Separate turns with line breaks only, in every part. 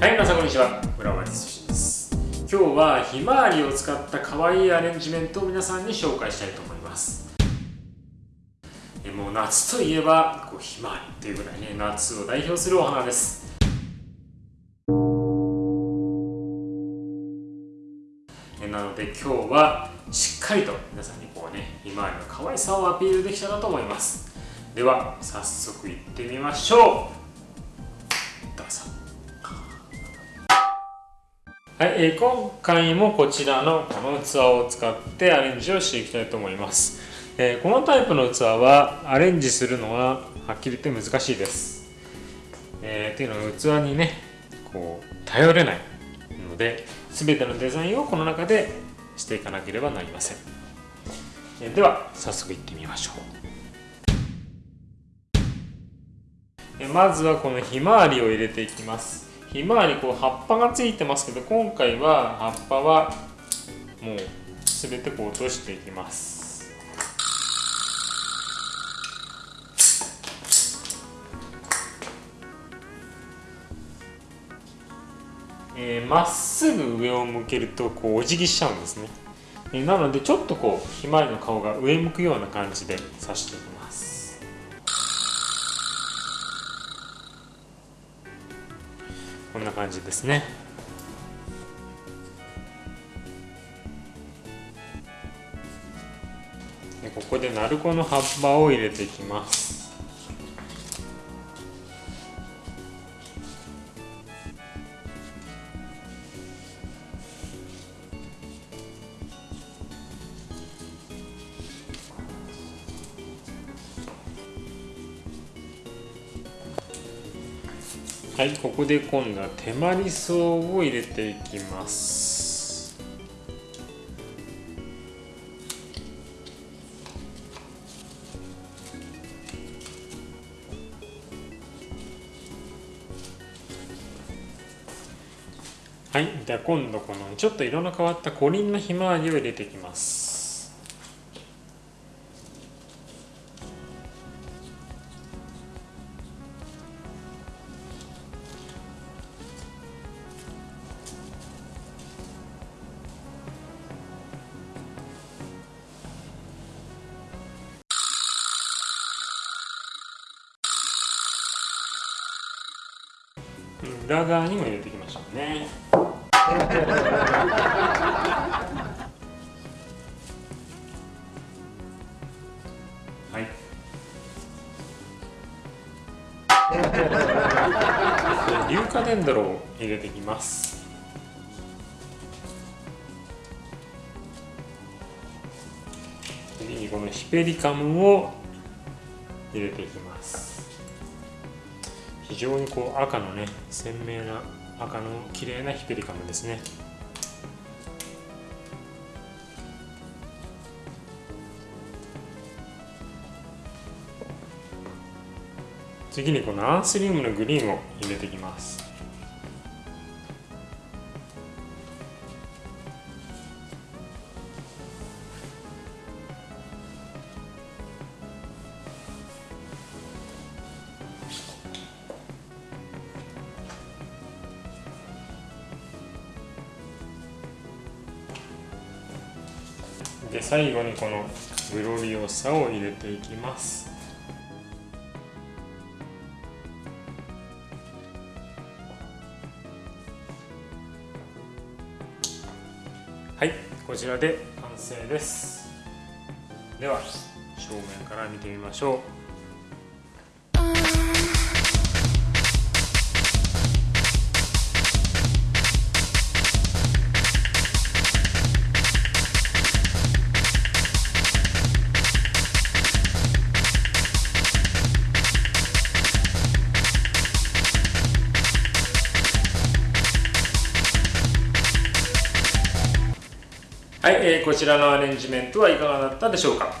はい皆さんこんにちは村上寿です。今日はひまわりを使った可愛いアレンジメントを皆さんに紹介したいと思います。もう夏といえばこうひまわりっていうぐらいね夏を代表するお花です。なので今日はしっかりと皆さんにこうねひまわりの可愛さをアピールできたらと思います。では早速いってみましょう。はい、えー、今回もこちらのこの器を使ってアレンジをしていきたいと思います、えー、このタイプの器はアレンジするのははっきり言って難しいです、えー、っていうのは器にねこう頼れないので全てのデザインをこの中でしていかなければなりません、えー、では早速いってみましょう。えまずはこのひまわりを入れていきます。ひまわりこう葉っぱがついてますけど今回は葉っぱはもう全てこう落としていきます。えー、まっすぐ上を向けるとこうお辞儀しちゃうんですね、えー、なのでちょっとこうひまわりの顔が上向くような感じで刺していきます。こんな感じですね。でここで鳴子の葉っぱを入れていきます。はいここで今度は手まり草を入れていきます。はいでは今度このちょっと色の変わったコリンのひまわりを入れていきます。裏側にも入れていきましょうね。はい。硫化デンドロを入れていきます。次にこのヒペリカムを入れていきます。非常にこう赤のね鮮明な赤の綺麗なヒペリカムですね。次にこのアンスリウムのグリーンを入れていきます。で最後にこのグロリオサを入れていきます。はいこちらで完成です。では正面から見てみましょう。はい、えー、こちらのアレンジメントはいかがだったでしょうか？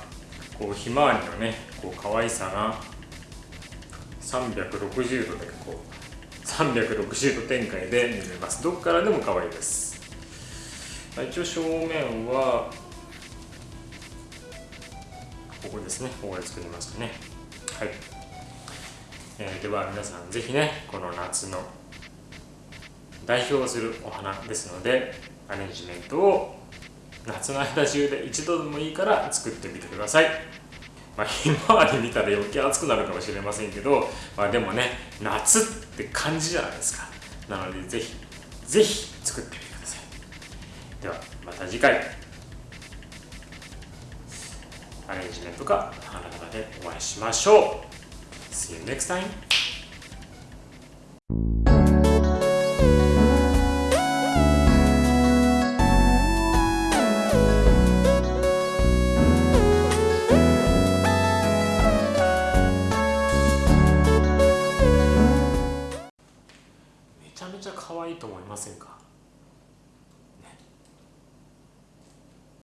こうひまわりのねこう可愛さが360度でこう360度展開で見れます。どこからでも可愛いです。一応正面はここですね。ここで作りますかね。はい、えー、では皆さんぜひねこの夏の代表するお花ですのでアレンジメントを夏の間中で一度でもいいから作ってみてください。まあ、ひまわり見たら余計暑くなるかもしれませんけど、まあ、でもね夏って感じじゃないですか。なのでぜひぜひ作ってみてください。ではまた次回。アレンジメントか花々でお会いしましょう。See you next time! と思いませんか？